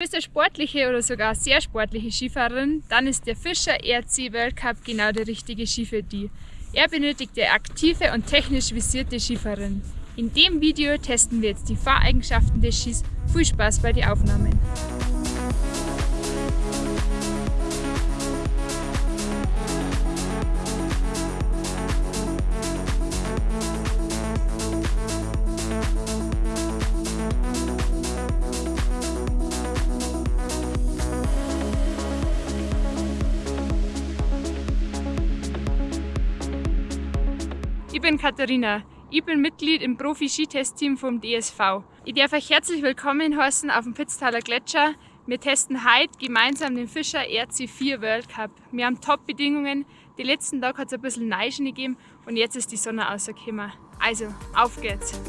Bist du sportliche oder sogar sehr sportliche Skifahrerin, dann ist der Fischer RC World Cup genau der richtige Ski für dich. Er benötigt eine aktive und technisch visierte Skifahrerin. In dem Video testen wir jetzt die Fahreigenschaften des Skis. Viel Spaß bei den Aufnahmen! Ich bin Katharina. Ich bin Mitglied im Profi-Skitest-Team vom DSV. Ich darf euch herzlich willkommen heißen auf dem Pitztaler Gletscher. Wir testen heute gemeinsam den Fischer RC4 World Cup. Wir haben Top-Bedingungen. Die letzten Tage hat es ein bisschen Neischen gegeben und jetzt ist die Sonne rausgekommen. Also, auf geht's!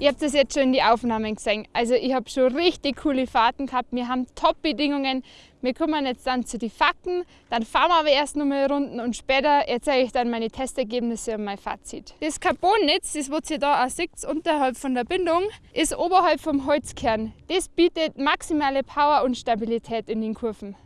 Ihr habt das jetzt schon in die Aufnahmen gesehen. Also ich habe schon richtig coole Fahrten gehabt. Wir haben Top-Bedingungen. Wir kommen jetzt dann zu den Fakten, dann fahren wir aber erst noch mal Runden und später erzähle ich dann meine Testergebnisse und mein Fazit. Das Carbonnetz, das was ihr da auch seht, unterhalb von der Bindung, ist oberhalb vom Holzkern. Das bietet maximale Power und Stabilität in den Kurven.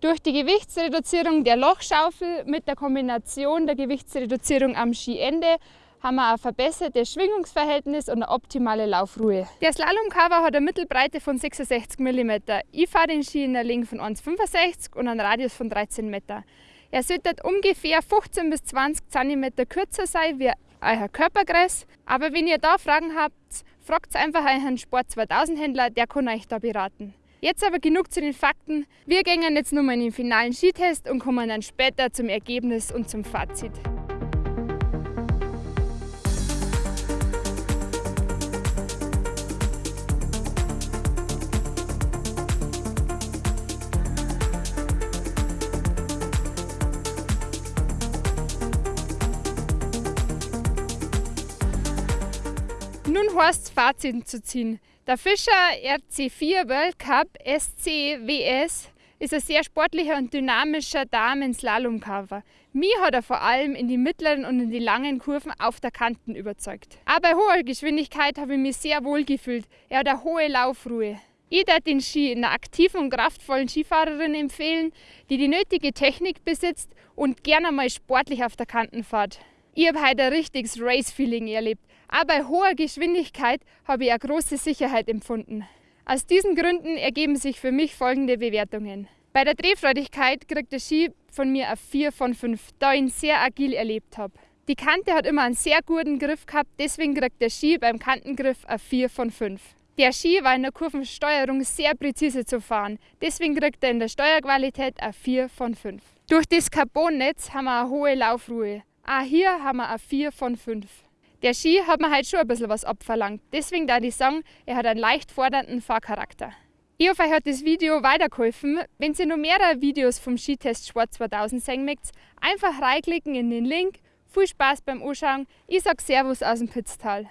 Durch die Gewichtsreduzierung der Lochschaufel mit der Kombination der Gewichtsreduzierung am Skiende haben wir ein verbessertes Schwingungsverhältnis und eine optimale Laufruhe. Der Slalomcover hat eine Mittelbreite von 66 mm. Ich fahre den Ski in der Länge von 1,65 und einen Radius von 13 Meter. Er sollte ungefähr 15 bis 20 cm kürzer sein wie euer Körpergräs. Aber wenn ihr da Fragen habt, fragt einfach euren Sport 2000 Händler, der kann euch da beraten. Jetzt aber genug zu den Fakten. Wir gehen jetzt nochmal in den finalen Skitest und kommen dann später zum Ergebnis und zum Fazit. Nun heißt es Fazit zu ziehen. Der Fischer RC4 World Cup SCWS ist ein sehr sportlicher und dynamischer Damen-Slalom-Cover. Mir hat er vor allem in die mittleren und in die langen Kurven auf der Kanten überzeugt. Aber bei hoher Geschwindigkeit habe ich mich sehr wohl gefühlt. Er hat eine hohe Laufruhe. Ich würde den Ski einer aktiven und kraftvollen Skifahrerin empfehlen, die die nötige Technik besitzt und gerne mal sportlich auf der Kanten fährt. Ich habe heute ein richtiges Race-Feeling erlebt. Aber bei hoher Geschwindigkeit habe ich eine große Sicherheit empfunden. Aus diesen Gründen ergeben sich für mich folgende Bewertungen. Bei der Drehfreudigkeit kriegt der Ski von mir eine 4 von 5, da ich ihn sehr agil erlebt habe. Die Kante hat immer einen sehr guten Griff gehabt, deswegen kriegt der Ski beim Kantengriff eine 4 von 5. Der Ski war in der Kurvensteuerung sehr präzise zu fahren, deswegen kriegt er in der Steuerqualität eine 4 von 5. Durch das Carbonnetz haben wir eine hohe Laufruhe. Auch hier haben wir eine 4 von 5. Der Ski hat mir halt schon ein bisschen was abverlangt. Deswegen da ich sagen, er hat einen leicht fordernden Fahrcharakter. Ich hoffe, euch hat das Video weitergeholfen. Wenn ihr noch mehrere Videos vom Skitest Sport 2000 sehen möchtet, einfach reinklicken in den Link. Viel Spaß beim Anschauen. Ich sage Servus aus dem Pitztal.